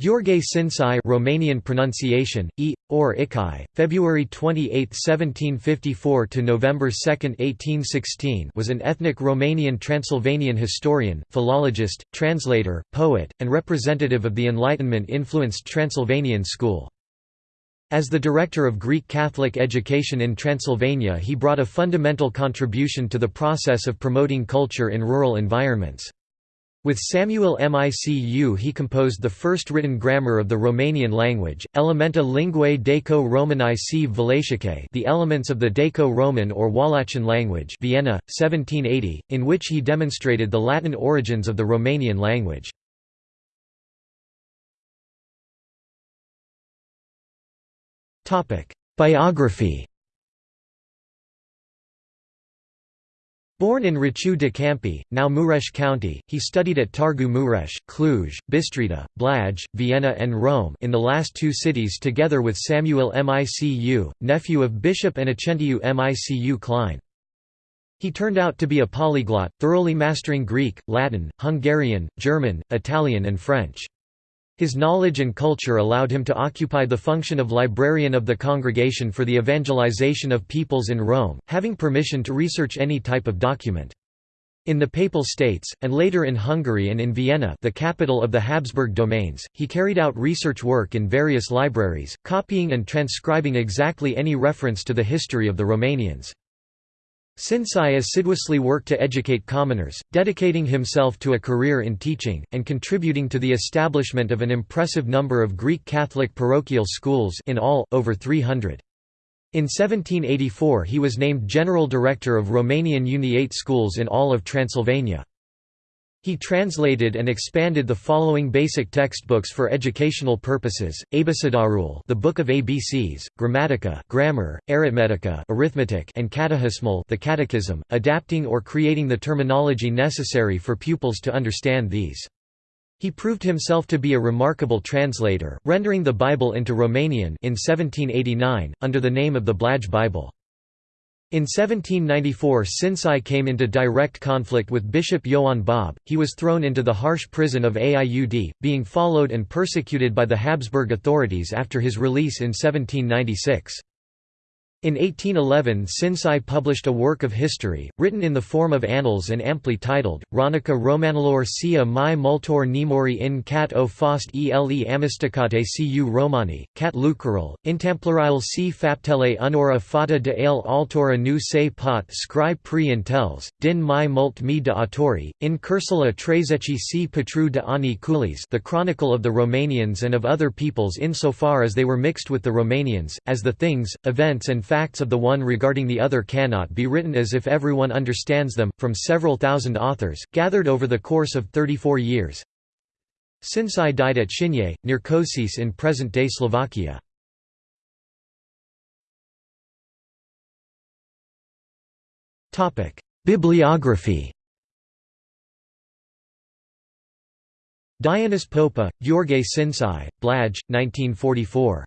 Gheorghe Șincai Romanian pronunciation, e, or Ikai, February 28, 1754 to November 2, 1816 was an ethnic Romanian Transylvanian historian, philologist, translator, poet, and representative of the Enlightenment-influenced Transylvanian school. As the director of Greek Catholic education in Transylvania he brought a fundamental contribution to the process of promoting culture in rural environments. With Samuel Micu he composed the first written grammar of the Romanian language, Elementa Linguae Daco-Romani c Valachicae the elements of the Daco-Roman or Wallachian language Vienna, 1780, in which he demonstrated the Latin origins of the Romanian language. Biography Born in Râciu de Câmpi, now Mureș County, he studied at Târgu Mureș, Cluj, Bistrița, Blaj, Vienna and Rome in the last two cities together with Samuel Micu, nephew of Bishop and Innocentiu Micu Klein. He turned out to be a polyglot, thoroughly mastering Greek, Latin, Hungarian, German, Italian and French. His knowledge and culture allowed him to occupy the function of librarian of the Congregation for the Evangelization of Peoples in Rome, having permission to research any type of document. In the Papal States, and later in Hungary and in Vienna the capital of the Habsburg domains, he carried out research work in various libraries, copying and transcribing exactly any reference to the history of the Romanians. Șincai assiduously worked to educate commoners, dedicating himself to a career in teaching, and contributing to the establishment of an impressive number of Greek Catholic parochial schools in all, over 300. In 1784 he was named General Director of Romanian Uniate schools in all of Transylvania. He translated and expanded the following basic textbooks for educational purposes: Abecedarul, the Book of ABCs, Grammatica, grammar, arithmetica, arithmetic, and Catehismul, the Catechism, adapting or creating the terminology necessary for pupils to understand these. He proved himself to be a remarkable translator, rendering the Bible into Romanian in 1789 under the name of the Blaj Bible. In 1794 Șincai came into direct conflict with Bishop Ioan Bob, he was thrown into the harsh prison of Aiud, being followed and persecuted by the Habsburg authorities after his release in 1796. In 1811 Șincai published a work of history, written in the form of annals and amply titled, Ronica Romanilor sia mai multor nemori in cat o fost ele amisticate cu Romani, cat lucrul, intemploril si faptele unora fata de ale altora nu se pot scri pre intels, din mai mult mi de autori, in cursula trezeci si patru de ani culis the chronicle of the Romanians and of other peoples insofar as they were mixed with the Romanians, as the things, events and facts of the one regarding the other cannot be written as if everyone understands them, from several thousand authors, gathered over the course of 34 years. Șincai died at Shinye, near Košice in present-day Slovakia. Bibliography Dianis Popa, Gheorghe Șincai, Blaj, 1944.